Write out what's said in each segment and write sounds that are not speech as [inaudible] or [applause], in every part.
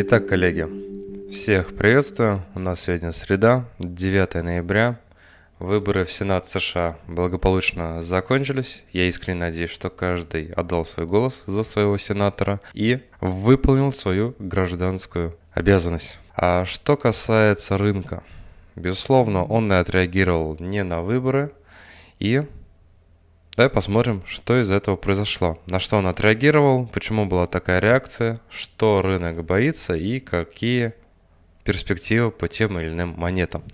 Итак, коллеги, всех приветствую. У нас сегодня среда, 9 ноября. Выборы в Сенат США благополучно закончились. Я искренне надеюсь, что каждый отдал свой голос за своего сенатора и выполнил свою гражданскую обязанность. А что касается рынка, безусловно, он отреагировал не на выборы и Давай посмотрим, что из этого произошло. На что он отреагировал, почему была такая реакция, что рынок боится и какие перспективы по тем или иным монетам.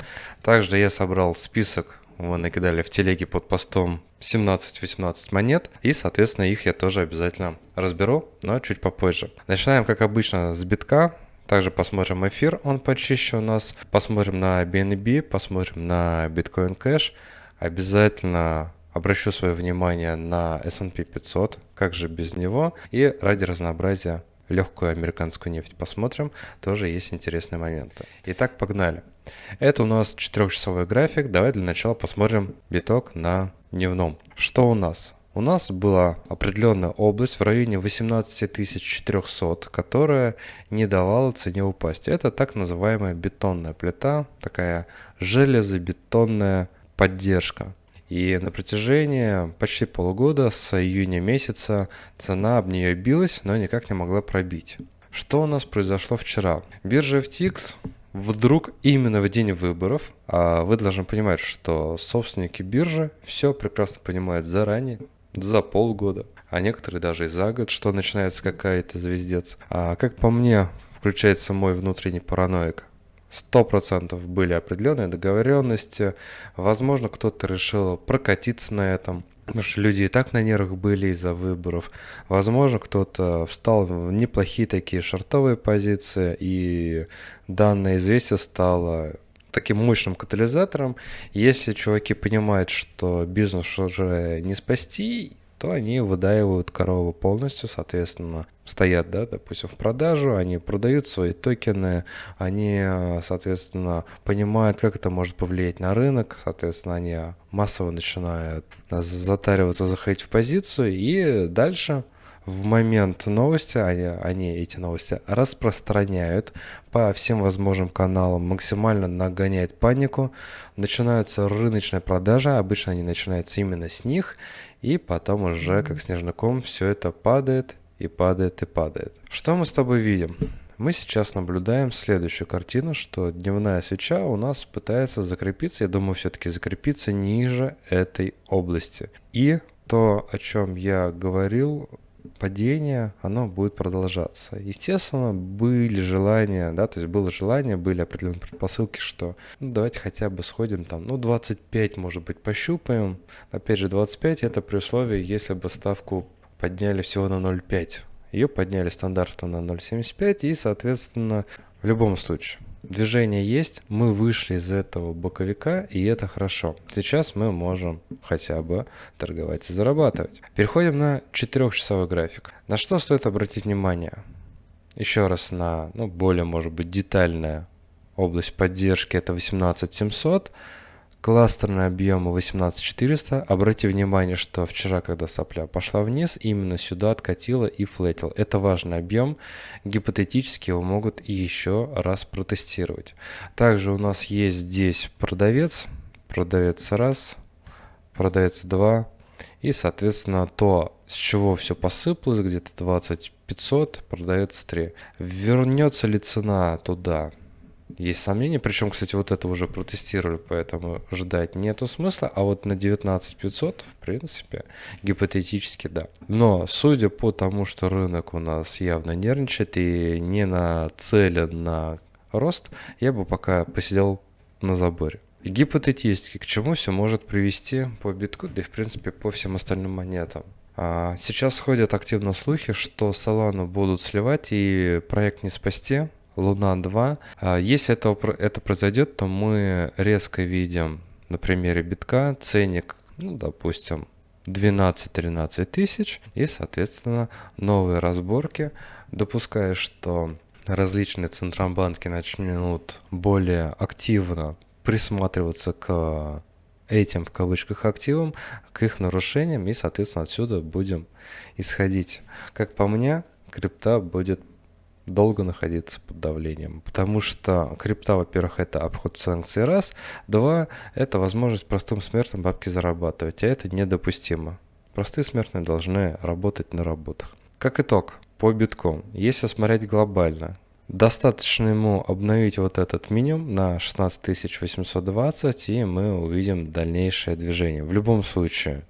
Также я собрал список, вы накидали в телеге под постом 17-18 монет, и, соответственно, их я тоже обязательно разберу, но чуть попозже. Начинаем, как обычно, с битка. Также посмотрим эфир, он почище у нас. Посмотрим на BNB, посмотрим на Bitcoin Cash. Обязательно обращу свое внимание на S&P 500, как же без него, и ради разнообразия легкую американскую нефть посмотрим, тоже есть интересные моменты. Итак, погнали. Это у нас 4-часовой график, давай для начала посмотрим биток на дневном. Что у нас? У нас была определенная область в районе 18400, которая не давала цене упасть. Это так называемая бетонная плита, такая железобетонная поддержка. И на протяжении почти полугода с июня месяца цена об нее билась, но никак не могла пробить. Что у нас произошло вчера? Биржа FTX вдруг именно в день выборов, а вы должны понимать, что собственники биржи все прекрасно понимают заранее, за полгода, а некоторые даже и за год, что начинается какая-то звездец. А как по мне, включается мой внутренний параноик. Сто процентов были определенные договоренности. Возможно, кто-то решил прокатиться на этом. Потому что люди и так на нервах были из-за выборов. Возможно, кто-то встал в неплохие такие шартовые позиции, и данное известие стало таким мощным катализатором. Если чуваки понимают, что бизнес уже не спасти, то они выдаивают корову полностью, соответственно, стоят, да, допустим, в продажу, они продают свои токены, они, соответственно, понимают, как это может повлиять на рынок, соответственно, они массово начинают затариваться, заходить в позицию, и дальше в момент новости, они, они эти новости распространяют по всем возможным каналам, максимально нагоняет панику, начинаются рыночные продажи, обычно они начинаются именно с них, и потом уже как снежный ком все это падает и падает и падает. Что мы с тобой видим? Мы сейчас наблюдаем следующую картину, что дневная свеча у нас пытается закрепиться, я думаю, все-таки закрепиться ниже этой области. И то, о чем я говорил падение, оно будет продолжаться. Естественно, были желания, да, то есть было желание, были определенные предпосылки, что ну, давайте хотя бы сходим там, ну, 25, может быть, пощупаем. Опять же, 25 это при условии, если бы ставку подняли всего на 0,5. Ее подняли стандартно на 0,75 и, соответственно, в любом случае движение есть, мы вышли из этого боковика, и это хорошо. Сейчас мы можем хотя бы торговать и зарабатывать. Переходим на 4-часовой график. На что стоит обратить внимание? Еще раз на ну, более, может быть, детальная область поддержки, это 18700. Кластерные объемы 18400. Обратите внимание, что вчера, когда сопля пошла вниз, именно сюда откатила и флетил. Это важный объем. Гипотетически его могут еще раз протестировать. Также у нас есть здесь продавец. Продавец раз, продавец два. И, соответственно, то, с чего все посыпалось, где-то 20 500, продавец 3. Вернется ли цена туда? Есть сомнения. Причем, кстати, вот это уже протестировали, поэтому ждать нету смысла. А вот на 19500, в принципе, гипотетически да. Но судя по тому, что рынок у нас явно нервничает и не нацелен на рост, я бы пока посидел на заборе. Гипотетически, к чему все может привести по битку, да и в принципе по всем остальным монетам. А, сейчас ходят активно слухи, что Solana будут сливать и проект не спасти, Луна 2. А, если это, это произойдет, то мы резко видим на примере битка ценник, ну, допустим, 12-13 тысяч и, соответственно, новые разборки, допуская, что различные центробанки начнут более активно присматриваться к этим, в кавычках, активам, к их нарушениям, и, соответственно, отсюда будем исходить. Как по мне, крипта будет долго находиться под давлением. Потому что крипта, во-первых, это обход санкций раз, два, это возможность простым смертным бабки зарабатывать, а это недопустимо. Простые смертные должны работать на работах. Как итог, по биткоину, если смотреть глобально, достаточно ему обновить вот этот минимум на 16820, и мы увидим дальнейшее движение. В любом случае,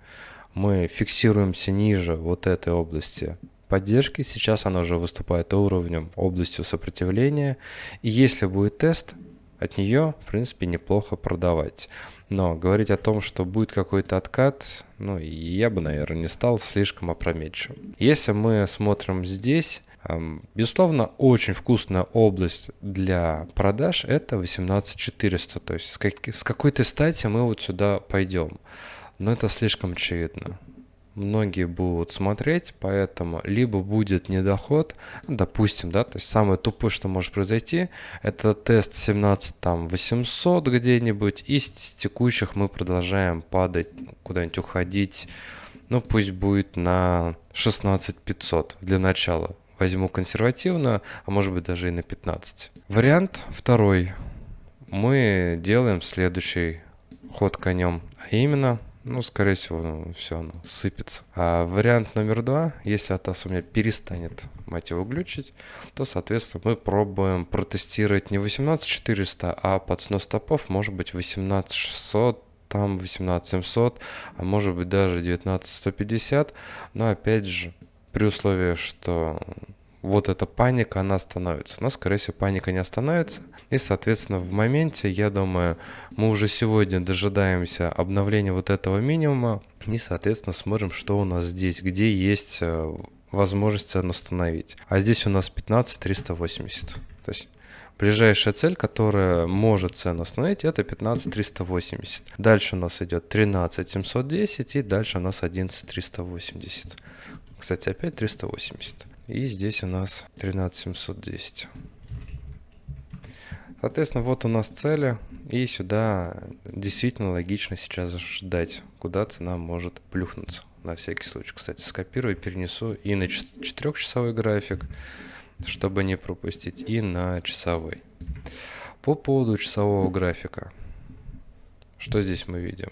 мы фиксируемся ниже вот этой области поддержки. Сейчас она уже выступает уровнем, областью сопротивления. И если будет тест, от нее, в принципе, неплохо продавать. Но говорить о том, что будет какой-то откат, ну, я бы, наверное, не стал слишком опрометчивым. Если мы смотрим здесь, Безусловно, очень вкусная область для продаж – это 18400. То есть с, как, с какой-то стати мы вот сюда пойдем. Но это слишком очевидно многие будут смотреть, поэтому либо будет недоход, допустим, да, то есть самое тупое, что может произойти, это тест 17 там 800 где-нибудь, и с текущих мы продолжаем падать, куда-нибудь уходить, ну пусть будет на 16 500 для начала. Возьму консервативно, а может быть даже и на 15. Вариант второй. Мы делаем следующий ход конем, а именно ну, скорее всего, ну, все оно сыпется. А вариант номер два, если Атас у меня перестанет, мать его, глючить, то, соответственно, мы пробуем протестировать не 18400, а под снос стопов, может быть, 18600, там 18700, а может быть даже 19150, но опять же, при условии, что вот эта паника, она остановится. Но, скорее всего, паника не остановится. И, соответственно, в моменте, я думаю, мы уже сегодня дожидаемся обновления вот этого минимума. И, соответственно, смотрим, что у нас здесь, где есть э, возможность цену установить. А здесь у нас 15 380. То есть Ближайшая цель, которая может цену установить, это 15 380. Дальше у нас идет 13 710 и дальше у нас 11 380. Кстати, опять 380. И здесь у нас 13710. Соответственно, вот у нас цели, и сюда действительно логично сейчас ждать, куда цена может плюхнуться. На всякий случай, кстати, скопирую, перенесу и на 4-часовой график, чтобы не пропустить, и на часовой. По поводу часового графика, что здесь мы видим?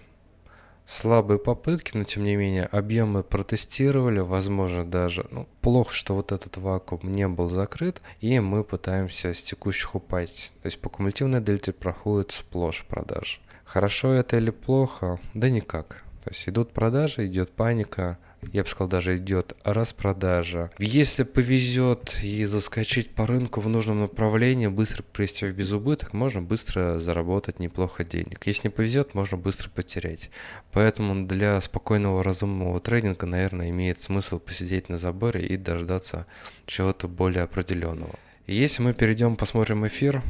Слабые попытки, но тем не менее объемы протестировали, возможно даже, ну, плохо, что вот этот вакуум не был закрыт, и мы пытаемся с текущих упасть. То есть по кумулятивной дельте проходит сплошь продажи. Хорошо это или плохо? Да никак. То есть идут продажи, идет паника, я бы сказал, даже идет распродажа. Если повезет и заскочить по рынку в нужном направлении, быстро привести в безубыток, можно быстро заработать неплохо денег. Если не повезет, можно быстро потерять. Поэтому для спокойного разумного трейдинга, наверное, имеет смысл посидеть на заборе и дождаться чего-то более определенного. Если мы перейдем, посмотрим эфир,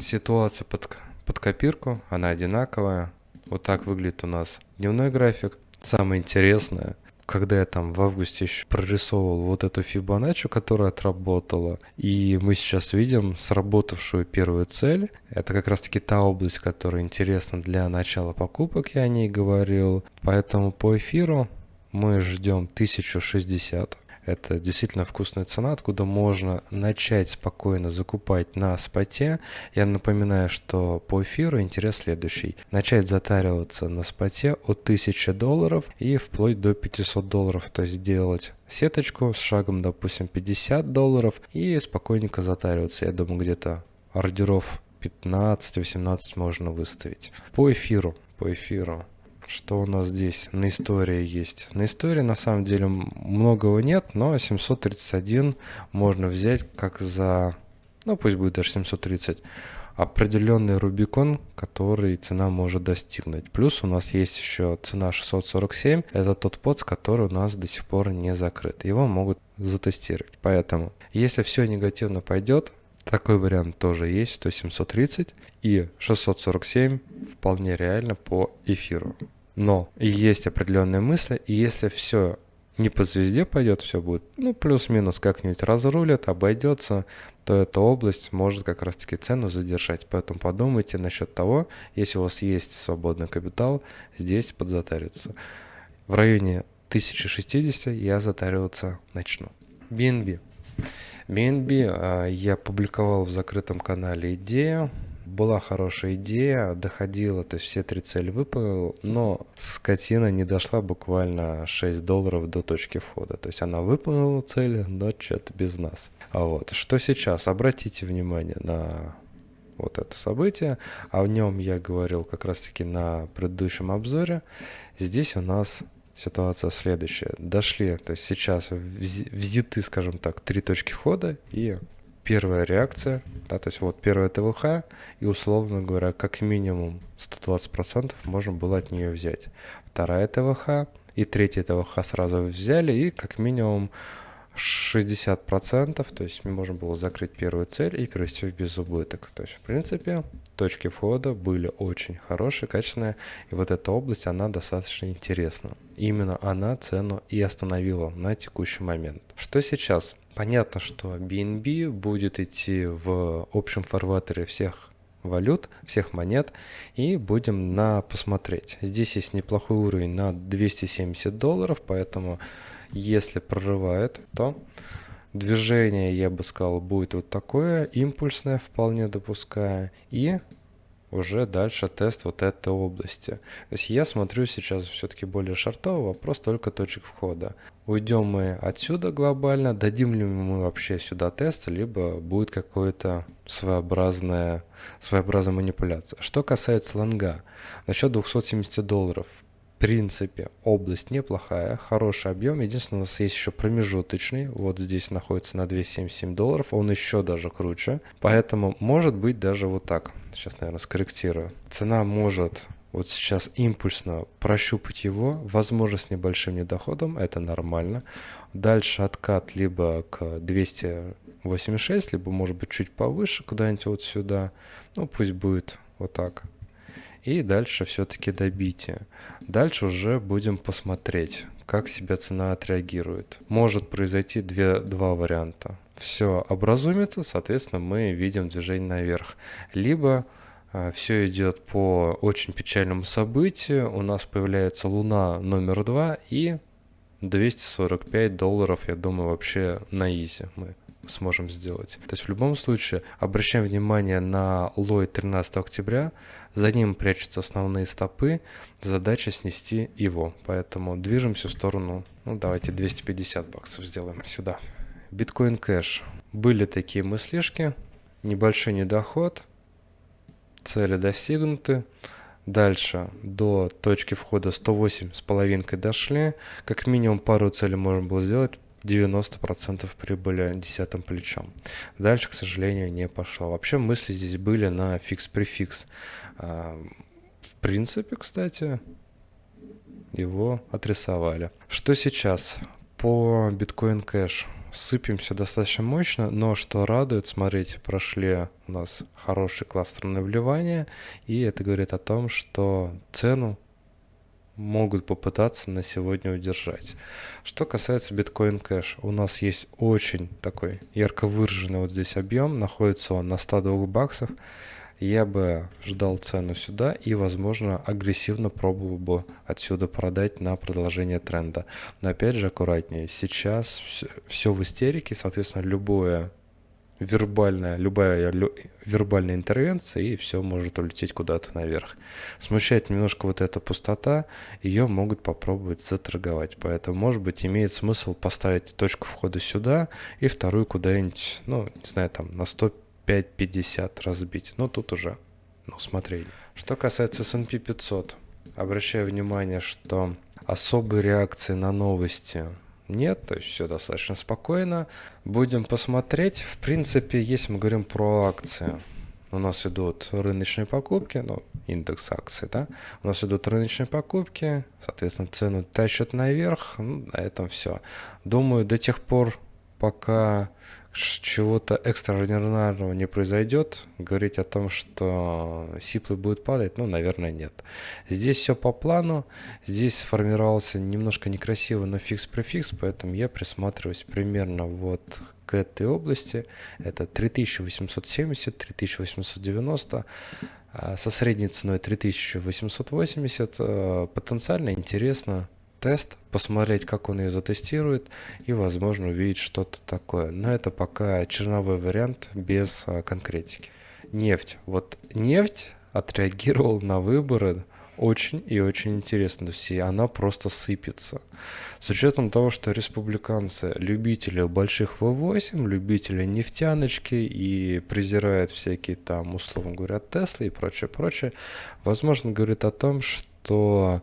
ситуация под, под копирку, она одинаковая. Вот так выглядит у нас дневной график. Самое интересное, когда я там в августе еще прорисовывал вот эту Фибоначчи, которая отработала, и мы сейчас видим сработавшую первую цель. Это как раз-таки та область, которая интересна для начала покупок, я о ней говорил. Поэтому по эфиру мы ждем 1060. Это действительно вкусная цена, откуда можно начать спокойно закупать на споте. Я напоминаю, что по эфиру интерес следующий. Начать затариваться на споте от 1000 долларов и вплоть до 500 долларов. То есть делать сеточку с шагом, допустим, 50 долларов и спокойненько затариваться. Я думаю, где-то ордеров 15-18 можно выставить. По эфиру, по эфиру что у нас здесь на истории есть? На истории на самом деле многого нет, но 731 можно взять как за, ну пусть будет даже 730, определенный Рубикон, который цена может достигнуть. Плюс у нас есть еще цена 647, это тот подс, который у нас до сих пор не закрыт. Его могут затестировать. Поэтому, если все негативно пойдет, такой вариант тоже есть, то 730 и 647 вполне реально по эфиру. Но есть определенные мысли, и если все не по звезде пойдет, все будет, ну, плюс-минус как-нибудь разрулит, обойдется, то эта область может как раз-таки цену задержать. Поэтому подумайте насчет того, если у вас есть свободный капитал, здесь подзатариться. В районе 1060 я затариваться начну. BNB. BNB а, я публиковал в закрытом канале идею, была хорошая идея, доходила, то есть все три цели выполнил, но скотина не дошла буквально 6 долларов до точки входа. То есть она выполнила цели, но что-то без нас. А вот что сейчас? Обратите внимание на вот это событие, а в нем я говорил как раз-таки на предыдущем обзоре. Здесь у нас ситуация следующая. Дошли, то есть сейчас взяты, скажем так, три точки входа и первая реакция, да, то есть вот первая ТВХ, и условно говоря, как минимум 120% можно было от нее взять. Вторая ТВХ и третья ТВХ сразу взяли, и как минимум 60%, то есть можем было закрыть первую цель и перевести в безубыток. То есть, в принципе, точки входа были очень хорошие, качественные, и вот эта область, она достаточно интересна. Именно она цену и остановила на текущий момент. Что сейчас? Понятно, что BNB будет идти в общем фарватере всех валют, всех монет, и будем на посмотреть. Здесь есть неплохой уровень на 270 долларов, поэтому если прорывает, то движение, я бы сказал, будет вот такое, импульсное вполне допуская, и уже дальше тест вот этой области. То есть я смотрю сейчас все-таки более шартово, вопрос только точек входа. Уйдем мы отсюда глобально, дадим ли мы вообще сюда тест, либо будет какое-то своеобразная, своеобразная манипуляция. Что касается лонга, насчет 270 долларов, принципе, область неплохая, хороший объем. Единственное, у нас есть еще промежуточный. Вот здесь находится на 277 долларов. Он еще даже круче. Поэтому может быть даже вот так. Сейчас, наверное, скорректирую. Цена может вот сейчас импульсно прощупать его, возможно, с небольшим недоходом, это нормально. Дальше откат либо к 286, либо, может быть, чуть повыше, куда-нибудь вот сюда. Ну, пусть будет вот так и дальше все-таки добитие. Дальше уже будем посмотреть, как себя цена отреагирует. Может произойти две, два варианта. Все образумится, соответственно, мы видим движение наверх. Либо э, все идет по очень печальному событию, у нас появляется Луна номер два и 245 долларов, я думаю, вообще на изи мы сможем сделать. То есть в любом случае обращаем внимание на лой 13 октября, за ним прячутся основные стопы, задача снести его, поэтому движемся в сторону, ну давайте 250 баксов сделаем сюда. Биткоин кэш. Были такие мыслишки, небольшой недоход, цели достигнуты. Дальше до точки входа 108 с половинкой дошли. Как минимум пару целей можно было сделать. 90% прибыли десятым плечом. Дальше, к сожалению, не пошло. Вообще мысли здесь были на фикс-префикс. А, в принципе, кстати, его отрисовали. Что сейчас? По Bitcoin Cash сыпемся достаточно мощно, но что радует, смотрите, прошли у нас хороший кластерное вливание, и это говорит о том, что цену могут попытаться на сегодня удержать. Что касается биткоин кэш, у нас есть очень такой ярко выраженный вот здесь объем, находится он на 102 баксах. Я бы ждал цену сюда и, возможно, агрессивно пробовал бы отсюда продать на продолжение тренда. Но опять же аккуратнее. Сейчас все в истерике, соответственно, любое вербальная, любая лю, вербальная интервенция, и все может улететь куда-то наверх. Смущает немножко вот эта пустота, ее могут попробовать заторговать. Поэтому, может быть, имеет смысл поставить точку входа сюда и вторую куда-нибудь, ну, не знаю, там на 105-50 разбить. Ну, тут уже, ну, смотреть. Что касается S&P 500, обращаю внимание, что особой реакции на новости нет, то есть все достаточно спокойно. Будем посмотреть. В принципе, если мы говорим про акции, у нас идут рыночные покупки, ну, индекс акций, да, у нас идут рыночные покупки, соответственно, цену тащат наверх, ну, на этом все. Думаю, до тех пор, пока чего-то экстраординарного не произойдет, говорить о том, что сиплы будет падать, ну, наверное, нет. Здесь все по плану, здесь сформировался немножко некрасиво, но фикс-префикс, поэтому я присматриваюсь примерно вот к этой области. Это 3870, 3890, а, со средней ценой 3880, а, потенциально интересно тест, посмотреть, как он ее затестирует и, возможно, увидеть что-то такое. Но это пока черновой вариант без а, конкретики. Нефть. Вот нефть отреагировал на выборы очень и очень интересно. То есть она просто сыпется. С учетом того, что республиканцы любители больших V8, любители нефтяночки и презирают всякие там, условно говоря, Теслы и прочее, прочее, возможно, говорит о том, что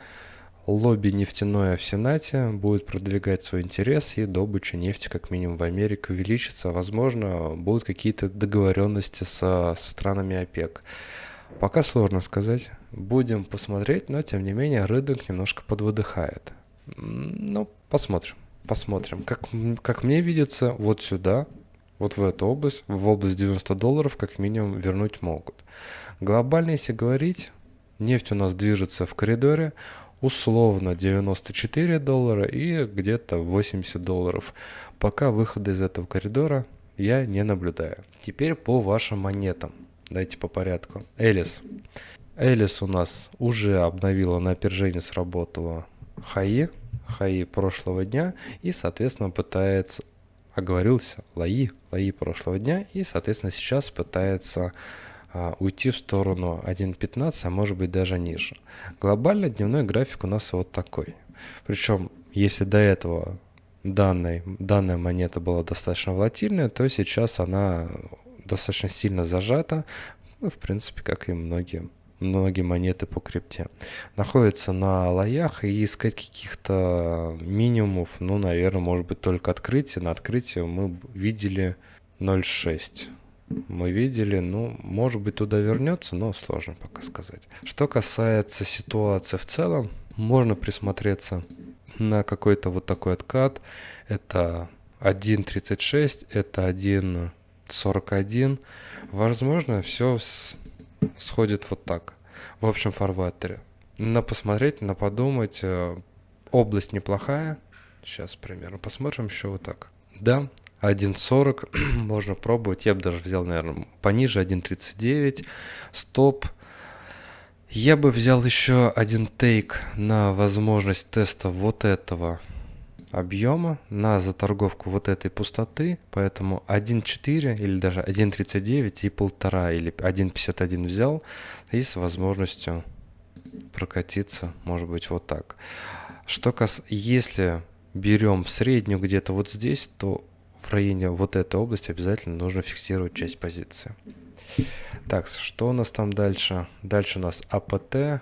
лобби нефтяное в Сенате будет продвигать свой интерес, и добыча нефти, как минимум в Америке, увеличится. Возможно, будут какие-то договоренности со, со странами ОПЕК. Пока сложно сказать. Будем посмотреть, но тем не менее рынок немножко подвыдыхает. Ну, посмотрим. Посмотрим. Как, как мне видится, вот сюда, вот в эту область, в область 90 долларов, как минимум, вернуть могут. Глобально, если говорить, нефть у нас движется в коридоре условно 94 доллара и где-то 80 долларов. Пока выхода из этого коридора я не наблюдаю. Теперь по вашим монетам. Давайте по порядку. Элис. Элис у нас уже обновила на опережение, сработала хаи, хаи прошлого дня и, соответственно, пытается, оговорился, лаи, лаи прошлого дня и, соответственно, сейчас пытается уйти в сторону 1.15, а может быть даже ниже. Глобально дневной график у нас вот такой. Причем, если до этого данной, данная монета была достаточно волатильная, то сейчас она достаточно сильно зажата, ну, в принципе, как и многие, многие монеты по крипте. Находится на лоях и искать каких-то минимумов, ну, наверное, может быть, только открытие. На открытие мы видели 0.6 мы видели, ну, может быть, туда вернется, но сложно пока сказать. Что касается ситуации в целом, можно присмотреться на какой-то вот такой откат. Это 1.36, это 1 41. Возможно, все сходит вот так. В общем фарватере. На посмотреть, на подумать. Э, область неплохая. Сейчас примерно посмотрим еще вот так. Да, 1.40 [clears throat] можно пробовать. Я бы даже взял, наверное, пониже 1.39. Стоп. Я бы взял еще один тейк на возможность теста вот этого объема на заторговку вот этой пустоты, поэтому 1.4 или даже 1.39 и полтора или 1.51 взял и с возможностью прокатиться, может быть, вот так. Что кас... Если берем среднюю где-то вот здесь, то в районе вот этой области обязательно нужно фиксировать часть позиции. Так, что у нас там дальше? Дальше у нас АПТ,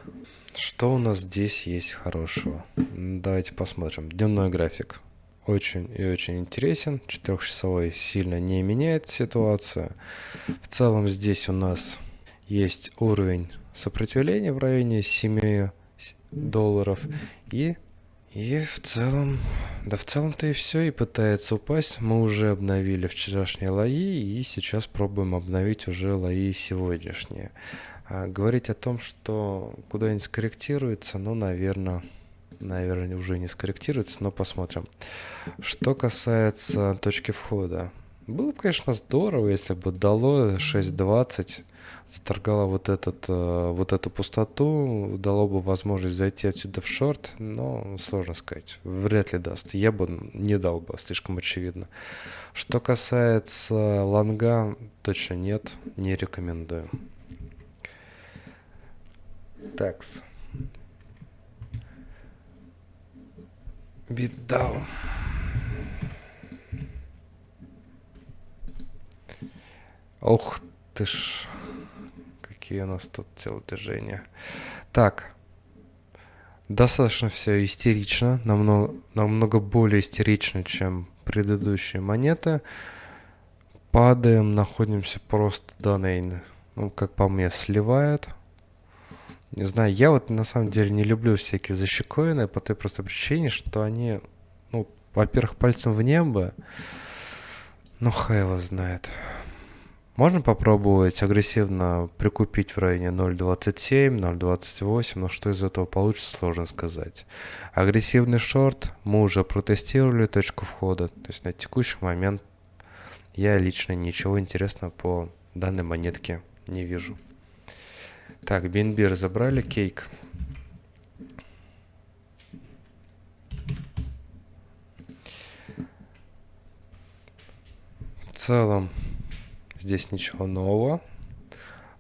что у нас здесь есть хорошего? Давайте посмотрим. Дневной график. Очень и очень интересен. Четырехчасовой сильно не меняет ситуацию. В целом здесь у нас есть уровень сопротивления в районе 7 долларов. И, и в целом, да в целом-то и все, и пытается упасть. Мы уже обновили вчерашние лои, и сейчас пробуем обновить уже лои сегодняшние. А говорить о том, что куда-нибудь скорректируется, ну, наверное, наверное, уже не скорректируется, но посмотрим. Что касается точки входа. Было бы, конечно, здорово, если бы дало 6.20, заторгало вот, этот, э, вот эту пустоту, дало бы возможность зайти отсюда в шорт, но сложно сказать, вряд ли даст. Я бы не дал бы, слишком очевидно. Что касается лонга, точно нет, не рекомендую. Такс. Битдаун. Ох ты ж. Какие у нас тут телодвижения. Так. Достаточно все истерично. Намного, намного более истерично, чем предыдущие монеты. Падаем, находимся просто до нейна. Ну, как по мне, сливает. Не знаю, я вот на самом деле не люблю всякие защекоины по той простой причине, что они, ну, во-первых, пальцем в небо, ну, хай его знает. Можно попробовать агрессивно прикупить в районе 0.27, 0.28, но что из этого получится, сложно сказать. Агрессивный шорт мы уже протестировали точку входа, то есть на текущий момент я лично ничего интересного по данной монетке не вижу. Так, BNB разобрали, кейк. В целом здесь ничего нового.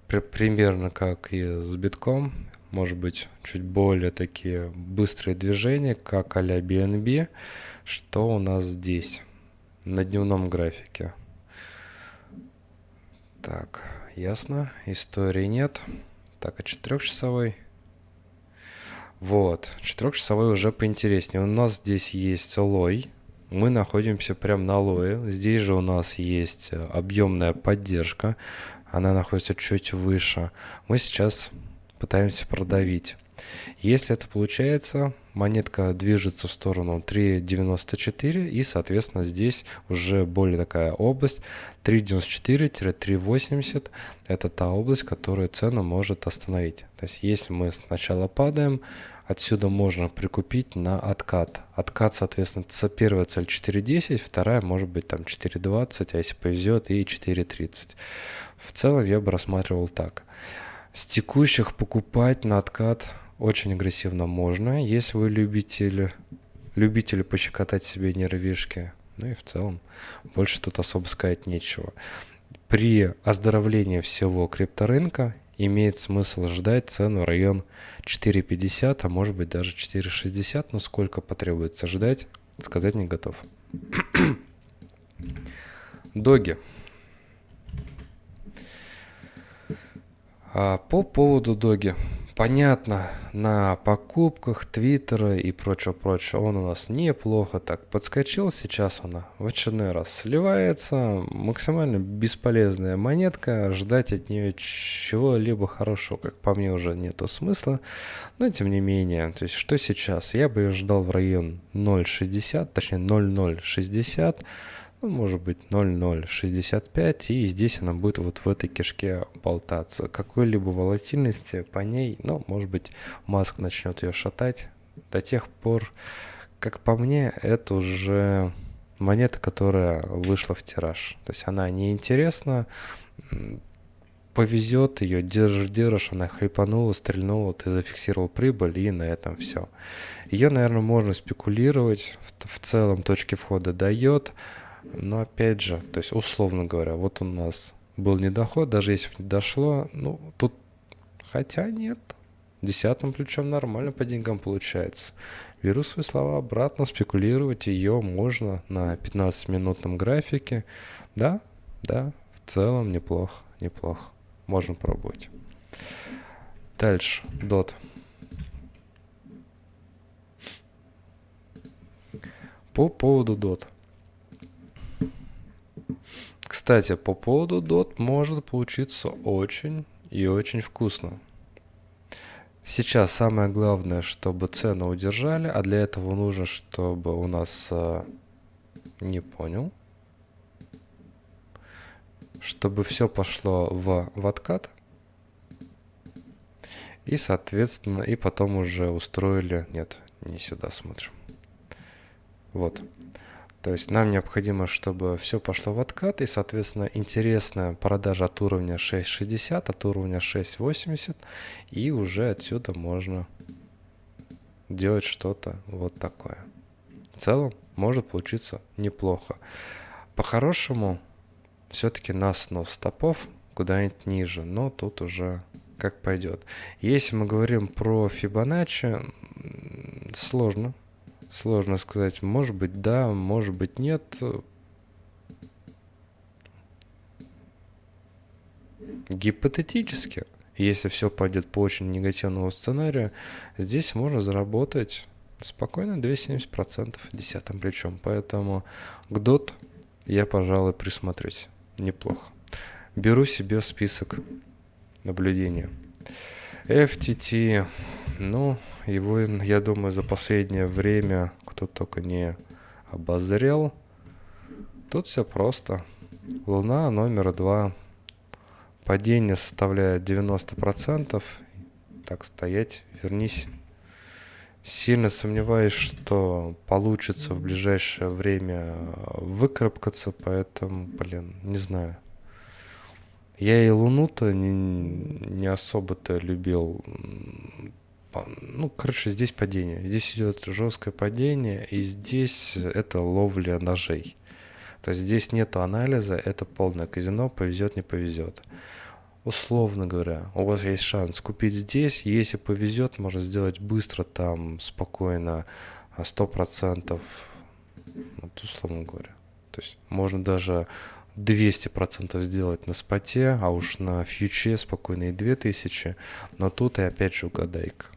При, примерно как и с битком. Может быть, чуть более такие быстрые движения, как а-ля BNB. Что у нас здесь на дневном графике? Так, ясно. Истории нет. Так, а четырехчасовой? Вот, четырехчасовой уже поинтереснее. У нас здесь есть лой. Мы находимся прямо на лое. Здесь же у нас есть э, объемная поддержка. Она находится чуть выше. Мы сейчас пытаемся продавить. Если это получается, монетка движется в сторону 3.94 и, соответственно, здесь уже более такая область 3.94-3.80 это та область, которую цену может остановить. То есть если мы сначала падаем, отсюда можно прикупить на откат. Откат, соответственно, первая цель 4.10, вторая может быть там 4.20, а если повезет и 4.30. В целом я бы рассматривал так. С текущих покупать на откат очень агрессивно можно, если вы любитель, любители пощекотать себе нервишки. Ну и в целом больше тут особо сказать нечего. При оздоровлении всего крипторынка имеет смысл ждать цену в район 4.50, а может быть даже 4.60, но сколько потребуется ждать, сказать не готов. [clears throat] Доги. А по поводу доги. Понятно, на покупках Твиттера и прочего-прочего он у нас неплохо так подскочил. Сейчас он в очередной раз сливается. Максимально бесполезная монетка. Ждать от нее чего-либо хорошего, как по мне, уже нету смысла. Но тем не менее, то есть что сейчас? Я бы ее ждал в район 0.60, точнее 0.060 ну, может быть 0,065, и здесь она будет вот в этой кишке болтаться. Какой-либо волатильности по ней, ну, может быть, Маск начнет ее шатать до тех пор, как по мне, это уже монета, которая вышла в тираж. То есть она неинтересна, повезет ее, держишь, держишь, она хайпанула, стрельнула, ты зафиксировал прибыль, и на этом все. Ее, наверное, можно спекулировать, в, в целом точки входа дает, но опять же, то есть условно говоря, вот у нас был недоход, даже если не дошло, ну тут, хотя нет, десятым ключом нормально по деньгам получается. Беру свои слова обратно, спекулировать ее можно на 15-минутном графике. Да, да, в целом неплохо, неплохо. Можно пробовать. Дальше, DOT. По поводу DOT. Кстати, по поводу DOT может получиться очень и очень вкусно. Сейчас самое главное, чтобы цену удержали, а для этого нужно, чтобы у нас... Э, не понял. Чтобы все пошло в, в откат. И, соответственно, и потом уже устроили... Нет, не сюда смотрим. Вот. То есть нам необходимо, чтобы все пошло в откат, и, соответственно, интересная продажа от уровня 6.60, от уровня 6.80, и уже отсюда можно делать что-то вот такое. В целом может получиться неплохо. По-хорошему, все-таки на снос стопов куда-нибудь ниже, но тут уже как пойдет. Если мы говорим про Фибоначчи, сложно Сложно сказать. Может быть, да, может быть, нет. Гипотетически, если все пойдет по очень негативному сценарию, здесь можно заработать спокойно 270% десятым плечом. Поэтому к DOT я, пожалуй, присмотрюсь. Неплохо. Беру себе список наблюдения. FTT, ну, его, я думаю, за последнее время кто только не обозрел. Тут все просто. Луна номер два. Падение составляет 90%. Так, стоять, вернись. Сильно сомневаюсь, что получится в ближайшее время выкарабкаться, поэтому, блин, не знаю. Я и Луну-то не, не особо-то любил ну, короче, здесь падение. Здесь идет жесткое падение, и здесь это ловля ножей. То есть здесь нету анализа, это полное казино, повезет, не повезет. Условно говоря, у вас есть шанс купить здесь, если повезет, можно сделать быстро, там, спокойно, 100%, вот условно говоря. То есть можно даже 200% сделать на споте, а уж на фьюче спокойно и 2000, но тут и опять же угадайка.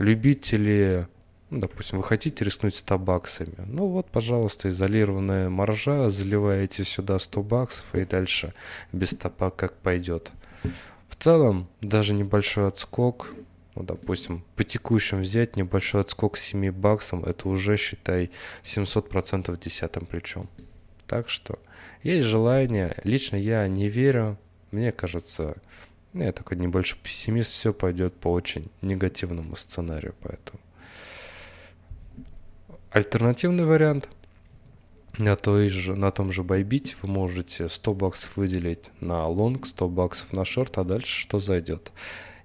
Любители ну, допустим, вы хотите рискнуть 100 баксами. Ну вот, пожалуйста, изолированная маржа, заливаете сюда 100 баксов и дальше без стопа как пойдет. В целом, даже небольшой отскок, ну, допустим, по текущим взять небольшой отскок с 7 баксом, это уже, считай, 700% десятым плечом. Так что есть желание. Лично я не верю. Мне кажется, я такой небольшой пессимист, все пойдет по очень негативному сценарию, поэтому. Альтернативный вариант на, той же, на том же Байбите вы можете 100 баксов выделить на лонг, 100 баксов на шорт, а дальше что зайдет.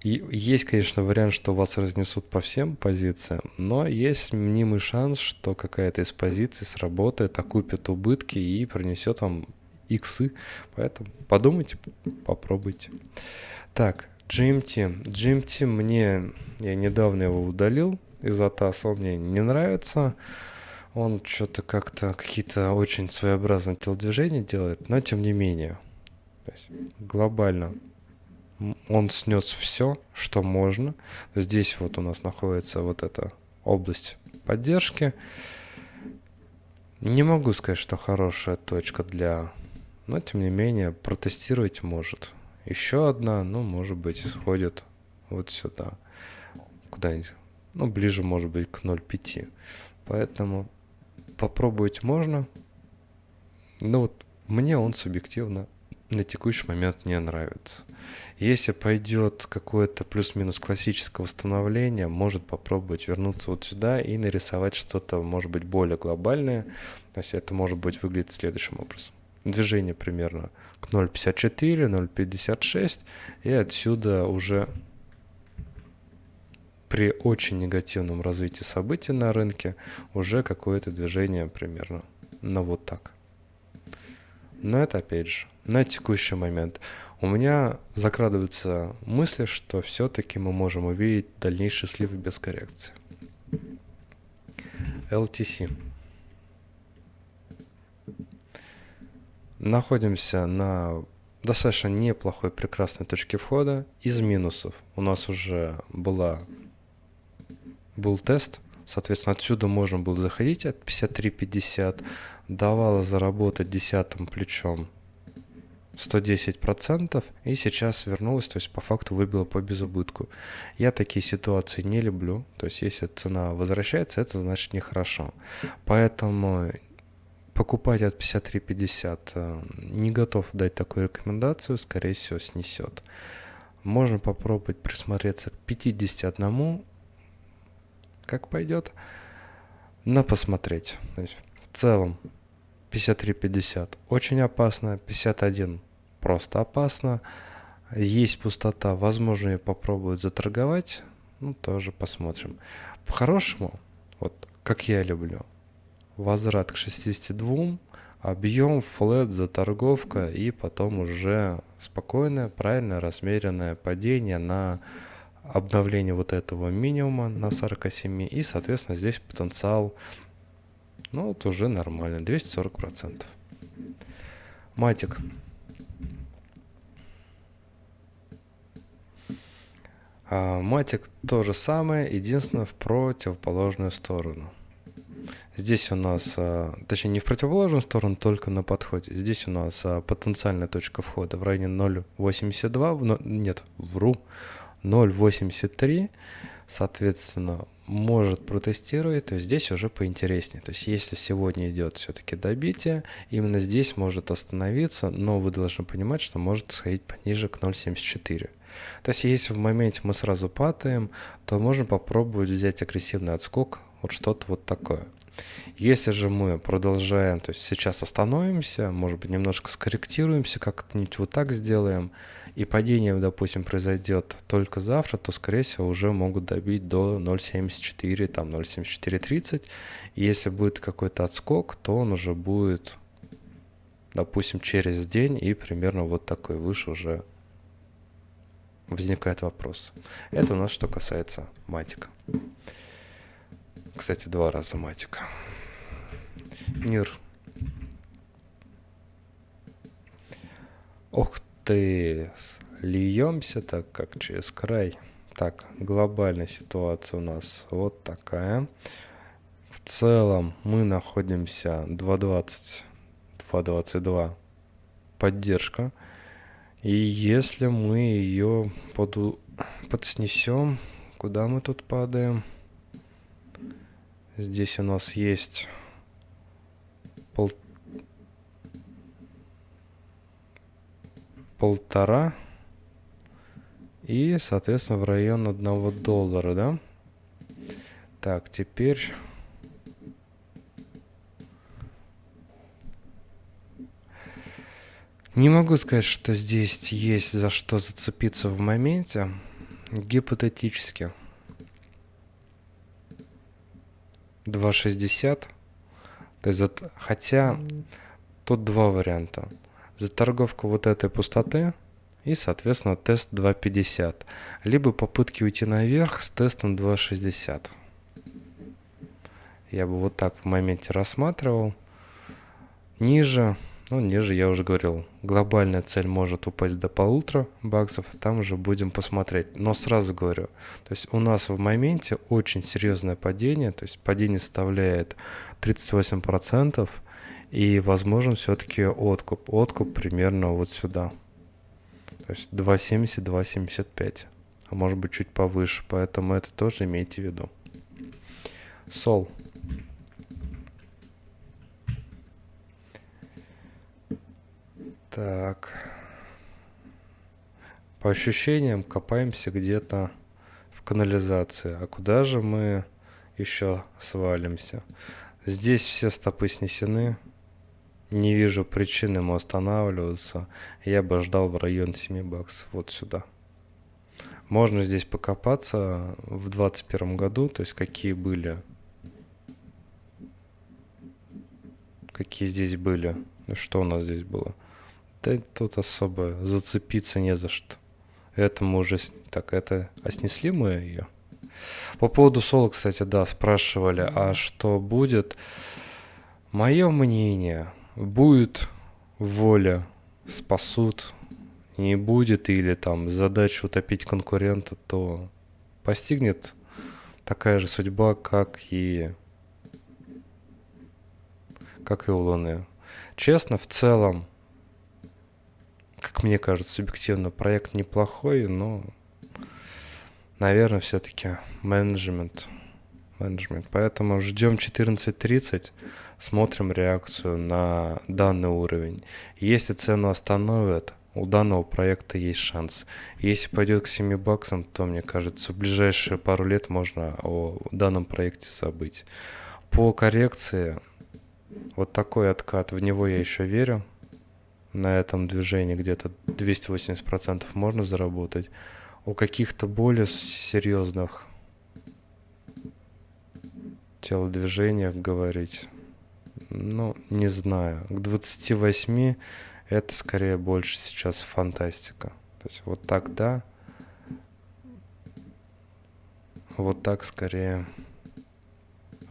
И есть, конечно, вариант, что вас разнесут по всем позициям, но есть мнимый шанс, что какая-то из позиций сработает, окупит убытки и принесет вам иксы. Поэтому подумайте, попробуйте. Так, GMT. GMT мне, я недавно его удалил, из Атаса, он мне не нравится. Он что-то как-то какие-то очень своеобразные телодвижения делает, но тем не менее. То есть глобально он снес все, что можно. Здесь вот у нас находится вот эта область поддержки. Не могу сказать, что хорошая точка для... Но, тем не менее, протестировать может. Еще одна, ну, может быть, сходит вот сюда. Куда-нибудь ну, ближе, может быть, к 0,5. Поэтому попробовать можно. Но вот мне он субъективно на текущий момент не нравится. Если пойдет какое-то плюс-минус классическое восстановление, может попробовать вернуться вот сюда и нарисовать что-то, может быть, более глобальное. То есть это может быть выглядит следующим образом. Движение примерно к 0.54, 0.56, и отсюда уже при очень негативном развитии событий на рынке уже какое-то движение примерно на вот так. Но это опять же на текущий момент. У меня закрадываются мысли, что все-таки мы можем увидеть дальнейший слив без коррекции. LTC. Находимся на достаточно неплохой, прекрасной точке входа. Из минусов у нас уже была был тест, соответственно, отсюда можно было заходить от 53-50, давало заработать десятым плечом 110%, и сейчас вернулась, то есть по факту выбила по безубытку. Я такие ситуации не люблю, то есть если цена возвращается, это значит нехорошо. Поэтому покупать от 53.50 э, не готов дать такую рекомендацию, скорее всего снесет. Можно попробовать присмотреться к 51 как пойдет. Но посмотреть. То есть в целом 53-50 очень опасно, 51 просто опасно. Есть пустота, возможно ее попробовать заторговать, ну тоже посмотрим. По-хорошему, вот как я люблю, возврат к 62, объем, флет, заторговка и потом уже спокойное, правильное, размеренное падение на обновление вот этого минимума на 47 и, соответственно, здесь потенциал, ну, вот уже нормально, 240%. Матик. А, матик то же самое, единственное в противоположную сторону. Здесь у нас, а, точнее не в противоположную сторону, только на подходе. Здесь у нас а, потенциальная точка входа в районе 0.82, нет, вру, 0.83, соответственно, может протестировать, то здесь уже поинтереснее. То есть если сегодня идет все-таки добитие, именно здесь может остановиться, но вы должны понимать, что может сходить пониже к 0.74. То есть если в моменте мы сразу падаем, то можно попробовать взять агрессивный отскок, вот что-то вот такое. Если же мы продолжаем, то есть сейчас остановимся, может быть немножко скорректируемся, как-нибудь вот так сделаем, и падение, допустим, произойдет только завтра, то, скорее всего, уже могут добить до 0.74, там 0.7430. И если будет какой-то отскок, то он уже будет допустим, через день, и примерно вот такой выше уже возникает вопрос. Это у нас что касается матика. Кстати, два раза матика. Мир. Ох ты, льемся так, как через край. Так, глобальная ситуация у нас вот такая. В целом мы находимся 2.20, 2.22 поддержка. И если мы ее под, подснесем, куда мы тут падаем? Здесь у нас есть пол... полтора и, соответственно, в район одного доллара, да? Так, теперь... Не могу сказать, что здесь есть за что зацепиться в моменте. Гипотетически. 2,60. То есть, за... хотя тут два варианта. За торговку вот этой пустоты и, соответственно, тест 2.50. Либо попытки уйти наверх с тестом 2.60. Я бы вот так в моменте рассматривал. Ниже, ну ниже я уже говорил, глобальная цель может упасть до полутора баксов, там уже будем посмотреть. Но сразу говорю, то есть у нас в моменте очень серьезное падение, то есть падение составляет 38%, и возможен все-таки откуп. Откуп примерно вот сюда. То есть 2,70, 2,75. А может быть чуть повыше. Поэтому это тоже имейте в виду. Сол. Так. По ощущениям копаемся где-то в канализации. А куда же мы еще свалимся? Здесь все стопы снесены. Не вижу причин ему останавливаться. Я бы ждал в район 7 баксов вот сюда. Можно здесь покопаться в 2021 году, то есть какие были, какие здесь были, ну, что у нас здесь было. Да тут особо зацепиться не за что. Это мы уже, так, это, а снесли мы ее? По поводу соло, кстати, да, спрашивали, а что будет? Мое мнение, будет воля, спасут, не будет, или там задача утопить конкурента, то постигнет такая же судьба, как и как и у Луны. Честно, в целом, как мне кажется, субъективно, проект неплохой, но, наверное, все-таки менеджмент. менеджмент. Поэтому ждем 14.30 смотрим реакцию на данный уровень. Если цену остановят, у данного проекта есть шанс. Если пойдет к 7 баксам, то, мне кажется, в ближайшие пару лет можно о данном проекте забыть. По коррекции, вот такой откат, в него я еще верю. На этом движении где-то 280% можно заработать. У каких-то более серьезных телодвижениях говорить ну, не знаю. К 28 это скорее больше сейчас фантастика. То есть вот так да. Вот так скорее.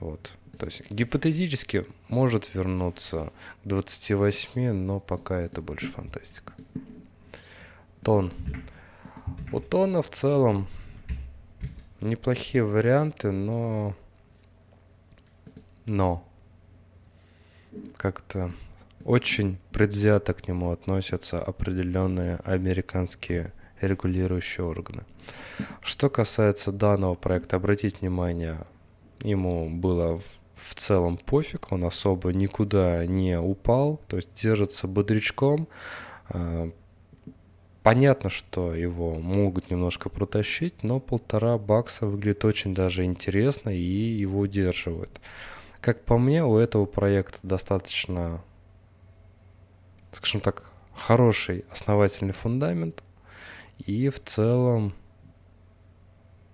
Вот. То есть гипотетически может вернуться к 28, но пока это больше фантастика. Тон. У тона в целом неплохие варианты, но... Но как-то очень предвзято к нему относятся определенные американские регулирующие органы. Что касается данного проекта, обратите внимание, ему было в целом пофиг, он особо никуда не упал, то есть держится бодрячком. А, понятно, что его могут немножко протащить, но полтора бакса выглядит очень даже интересно и его удерживает. Как по мне, у этого проекта достаточно, скажем так, хороший основательный фундамент. И в целом,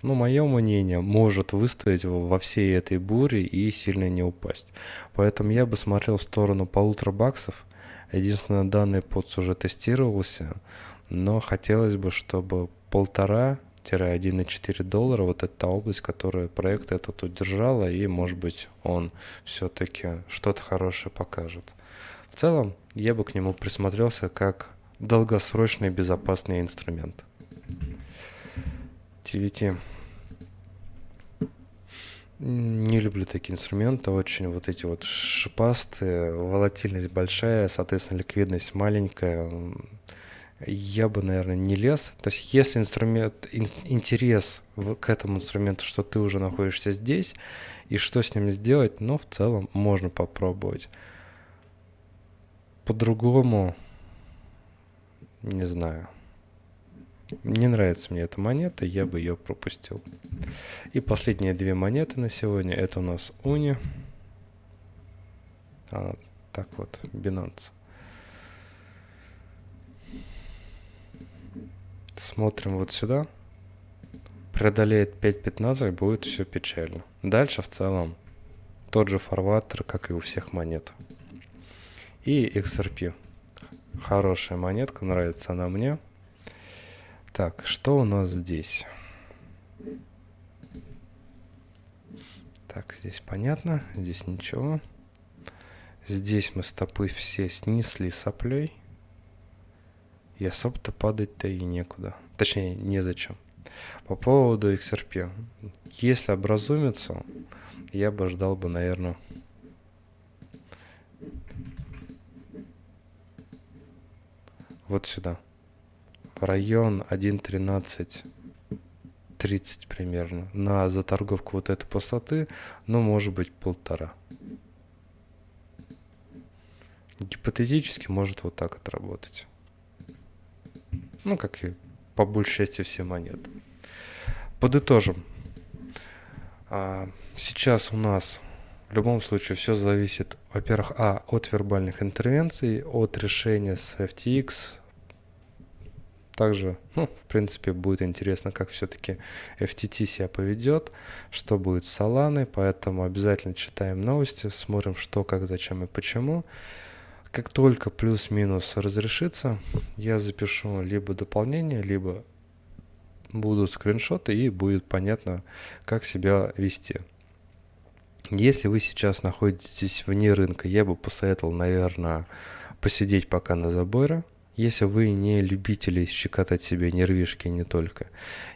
ну, мое мнение, может выстоять во всей этой буре и сильно не упасть. Поэтому я бы смотрел в сторону полутора баксов. Единственное, данный подс уже тестировался, но хотелось бы, чтобы полтора 1,4 доллара, вот это та область, которая проект этот удержала, и, может быть, он все-таки что-то хорошее покажет. В целом, я бы к нему присмотрелся как долгосрочный безопасный инструмент. TVT. Не люблю такие инструменты, очень вот эти вот шипастые, волатильность большая, соответственно, ликвидность маленькая. Я бы, наверное, не лез. То есть, если инструмент, ин, интерес в, к этому инструменту, что ты уже находишься здесь, и что с ним сделать, ну, в целом, можно попробовать. По-другому, не знаю. Не нравится мне эта монета, я бы ее пропустил. И последние две монеты на сегодня, это у нас Уни. А, так вот, Binance. Смотрим вот сюда. Преодолеет 5.15, будет все печально. Дальше в целом тот же фарватер, как и у всех монет. И XRP. Хорошая монетка, нравится она мне. Так, что у нас здесь? Так, здесь понятно, здесь ничего. Здесь мы стопы все снесли соплей. И особо-то падать-то и некуда. Точнее, незачем. По поводу XRP. Если образумится, я бы ждал бы, наверное, вот сюда район 1.13 30 примерно. На заторговку вот этой пустоты, ну, может быть, полтора. Гипотетически может вот так отработать. Ну, как и по большей части все монеты. Подытожим. А, сейчас у нас в любом случае все зависит, во-первых, а, от вербальных интервенций, от решения с FTX, также, ну, в принципе, будет интересно, как все-таки FTT себя поведет, что будет с Solana, поэтому обязательно читаем новости, смотрим, что, как, зачем и почему. Как только плюс-минус разрешится, я запишу либо дополнение, либо будут скриншоты и будет понятно, как себя вести. Если вы сейчас находитесь вне рынка, я бы посоветовал, наверное, посидеть пока на заборе, если вы не любители щекотать себе нервишки не только.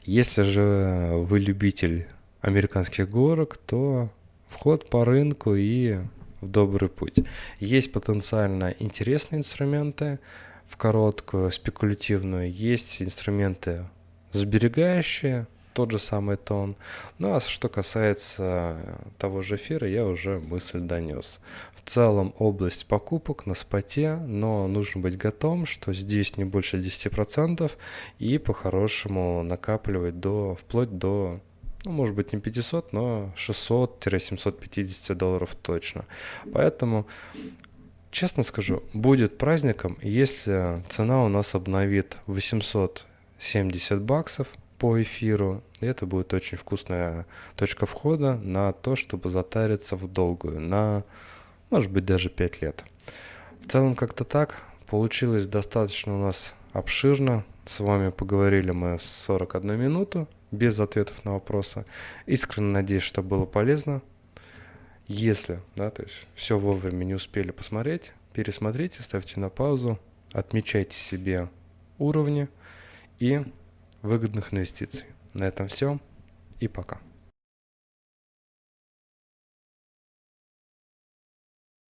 Если же вы любитель американских горок, то вход по рынку и в добрый путь. Есть потенциально интересные инструменты в короткую, спекулятивную, есть инструменты сберегающие, тот же самый тон. Ну а что касается того же эфира, я уже мысль донес. В целом область покупок на споте, но нужно быть готовым, что здесь не больше 10% и по-хорошему накапливать до, вплоть до ну, может быть не 500, но 600-750 долларов точно. Поэтому, честно скажу, будет праздником, если цена у нас обновит 870 баксов – по эфиру. И это будет очень вкусная точка входа на то, чтобы затариться в долгую, на, может быть, даже 5 лет. В целом как-то так. Получилось достаточно у нас обширно. С вами поговорили мы 41 минуту без ответов на вопросы. Искренне надеюсь, что было полезно. Если, да, то есть все вовремя не успели посмотреть, пересмотрите, ставьте на паузу, отмечайте себе уровни и выгодных инвестиций. На этом все и пока.